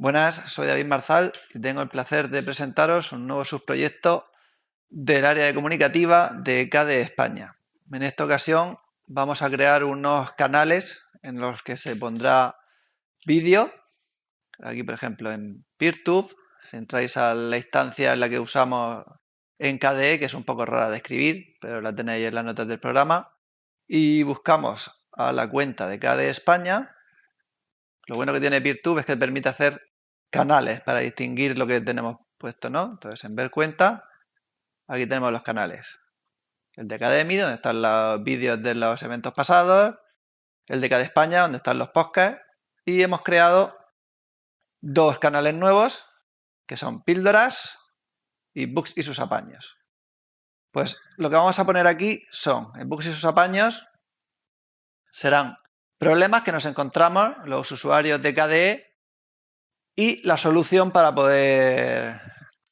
Buenas, soy David Marzal y tengo el placer de presentaros un nuevo subproyecto del área de comunicativa de KDE España. En esta ocasión vamos a crear unos canales en los que se pondrá vídeo. Aquí, por ejemplo, en PeerTube, si entráis a la instancia en la que usamos en KDE, que es un poco rara de escribir, pero la tenéis en las notas del programa, y buscamos a la cuenta de KDE España. Lo bueno que tiene PeerTube es que permite hacer canales para distinguir lo que tenemos puesto, ¿no? Entonces, en ver cuenta, aquí tenemos los canales. El de Academy, donde están los vídeos de los eventos pasados, el de cada España, donde están los podcasts, y hemos creado dos canales nuevos, que son píldoras y books y sus apaños. Pues lo que vamos a poner aquí son, en books y sus apaños, serán problemas que nos encontramos los usuarios de KDE y la solución para poder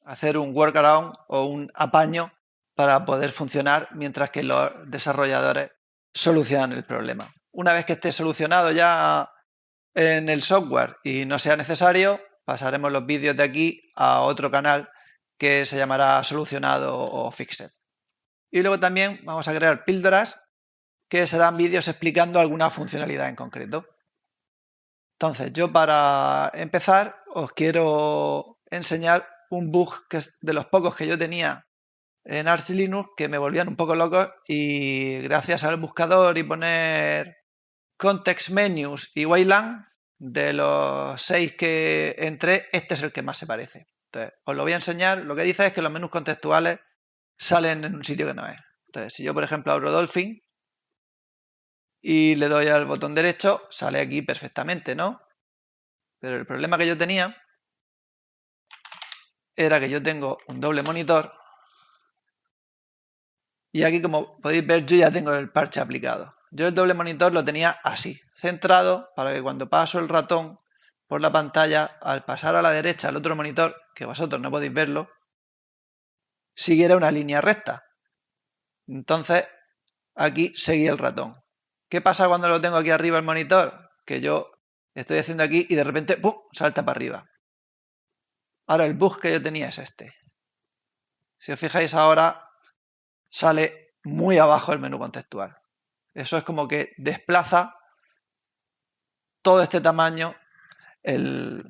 hacer un workaround o un apaño para poder funcionar mientras que los desarrolladores solucionan el problema. Una vez que esté solucionado ya en el software y no sea necesario, pasaremos los vídeos de aquí a otro canal que se llamará solucionado o fixed. Y luego también vamos a crear píldoras que serán vídeos explicando alguna funcionalidad en concreto. Entonces, yo para empezar os quiero enseñar un bug que es de los pocos que yo tenía en Arch Linux que me volvían un poco locos y gracias al buscador y poner context menus y Wayland, de los seis que entré, este es el que más se parece. Entonces, os lo voy a enseñar. Lo que dice es que los menús contextuales salen en un sitio que no es. Entonces, si yo, por ejemplo, abro Dolphin, y le doy al botón derecho, sale aquí perfectamente, ¿no? Pero el problema que yo tenía era que yo tengo un doble monitor y aquí como podéis ver yo ya tengo el parche aplicado. Yo el doble monitor lo tenía así, centrado para que cuando paso el ratón por la pantalla, al pasar a la derecha al otro monitor, que vosotros no podéis verlo, siguiera una línea recta. Entonces aquí seguía el ratón. ¿Qué pasa cuando lo tengo aquí arriba el monitor? Que yo estoy haciendo aquí y de repente ¡pum! salta para arriba. Ahora el bug que yo tenía es este. Si os fijáis ahora, sale muy abajo el menú contextual. Eso es como que desplaza todo este tamaño el,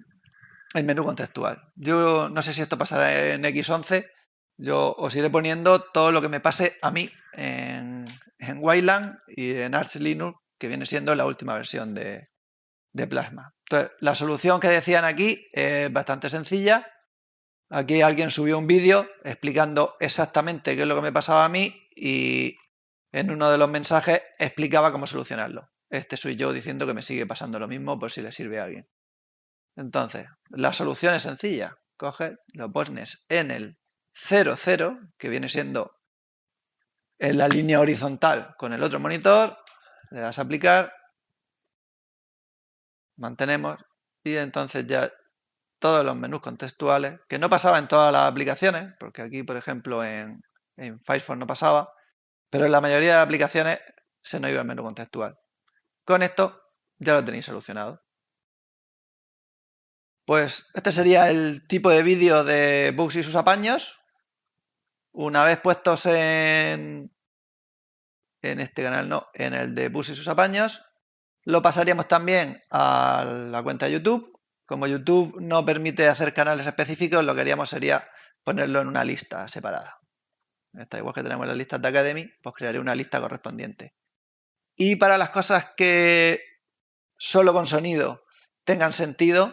menú contextual. Yo no sé si esto pasará en X11. Yo os iré poniendo todo lo que me pase a mí en, en Wayland y en Arch Linux, que viene siendo la última versión de, Plasma. Entonces, la solución que decían aquí es bastante sencilla. Aquí alguien subió un vídeo explicando exactamente qué es lo que me pasaba a mí y en uno de los mensajes explicaba cómo solucionarlo. Este soy yo diciendo que me sigue pasando lo mismo por si le sirve a alguien. Entonces, la solución es sencilla. Coges, lo pones en el 00, que viene siendo en la línea horizontal con el otro monitor, le das a aplicar, mantenemos y entonces ya todos los menús contextuales, que no pasaba en todas las aplicaciones, porque aquí, por ejemplo, en, en Firefox no pasaba, pero en la mayoría de aplicaciones se nos iba el menú contextual. Con esto ya lo tenéis solucionado. Pues este sería el tipo de vídeo de bugs y sus apaños. Una vez puestos en, este canal, no, en el de Bus y sus apaños, lo pasaríamos también a la cuenta de YouTube. Como YouTube no permite hacer canales específicos, lo que haríamos sería ponerlo en una lista separada. Está igual que tenemos las listas de Academy, pues crearé una lista correspondiente. Y para las cosas que solo con sonido tengan sentido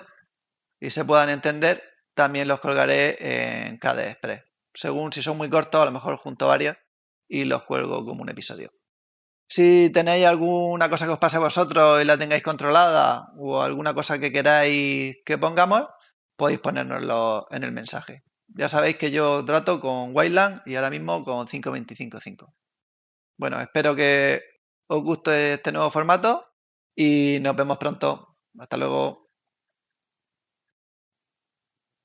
y se puedan entender, también los colgaré en KDE Express según si son muy cortos, a lo mejor junto varios y los cuelgo como un episodio. Si tenéis alguna cosa que os pase a vosotros y la tengáis controlada o alguna cosa que queráis que pongamos, podéis ponérnoslo en el mensaje. Ya sabéis que yo trato con Wayland y ahora mismo con 5.25.5. Bueno, espero que os guste este nuevo formato y nos vemos pronto. Hasta luego.